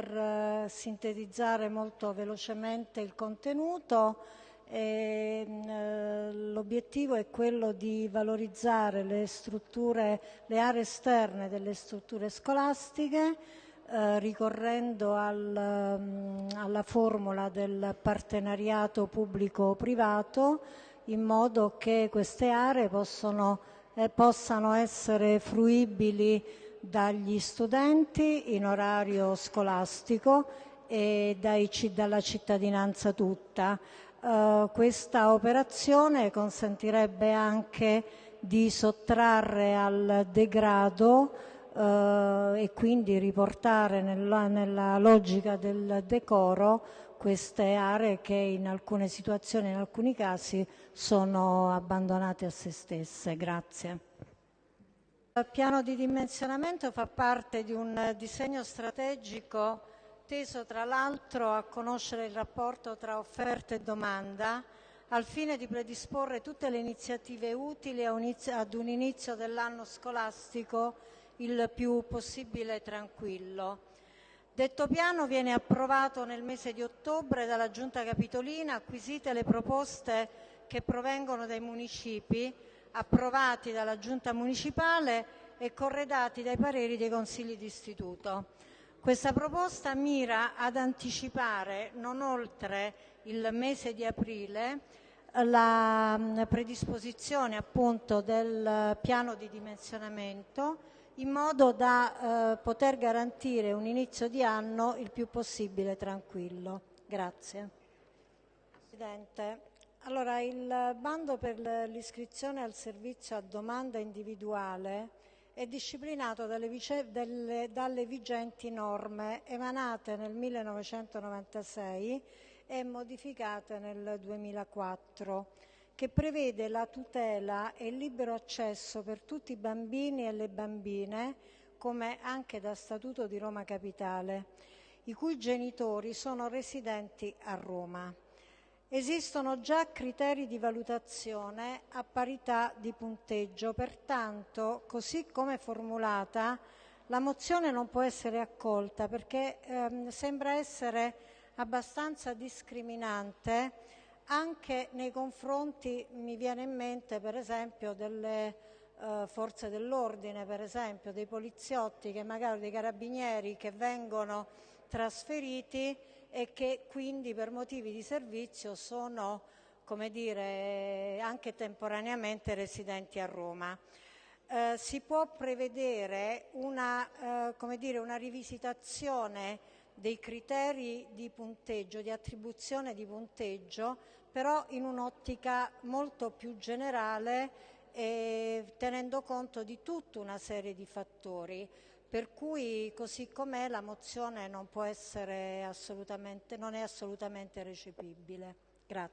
Per eh, sintetizzare molto velocemente il contenuto, eh, l'obiettivo è quello di valorizzare le, strutture, le aree esterne delle strutture scolastiche, eh, ricorrendo al, mm, alla formula del partenariato pubblico-privato, in modo che queste aree possono, eh, possano essere fruibili dagli studenti in orario scolastico e dalla cittadinanza tutta. Uh, questa operazione consentirebbe anche di sottrarre al degrado uh, e quindi riportare nella, nella, logica del decoro queste aree che in alcune situazioni, in alcuni casi, sono abbandonate a se stesse. Grazie. Piano di dimensionamento fa parte di un disegno strategico teso tra l'altro a conoscere il rapporto tra offerta e domanda al fine di predisporre tutte le iniziative utili ad un inizio dell'anno scolastico il più possibile tranquillo. Detto piano viene approvato nel mese di ottobre dalla Giunta Capitolina, acquisite le proposte che provengono dai municipi, approvati dalla Giunta Municipale e corredati dai pareri dei consigli d'istituto. Questa proposta mira ad anticipare non oltre il mese di aprile la predisposizione appunto del piano di dimensionamento in modo da eh, poter garantire un inizio di anno il più possibile tranquillo. Grazie. Presidente, allora il bando per l'iscrizione al servizio a domanda individuale è disciplinato dalle, delle, dalle vigenti norme emanate nel 1996 e modificate nel 2004 che prevede la tutela e il libero accesso per tutti i bambini e le bambine, come anche da Statuto di Roma Capitale, i cui genitori sono residenti a Roma. Esistono già criteri di valutazione a parità di punteggio, pertanto, così come formulata, la mozione non può essere accolta perché ehm, sembra essere abbastanza discriminante anche nei confronti, mi viene in mente per esempio delle eh, forze dell'ordine, per esempio dei poliziotti, che magari dei carabinieri che vengono trasferiti e che quindi per motivi di servizio sono come dire, anche temporaneamente residenti a Roma. Eh, si può prevedere una, eh, dire, una, rivisitazione dei criteri di punteggio, di attribuzione di punteggio, però in un'ottica molto più generale e tenendo conto di tutta una serie di fattori per cui così com'è la mozione non, non è assolutamente recepibile. Grazie.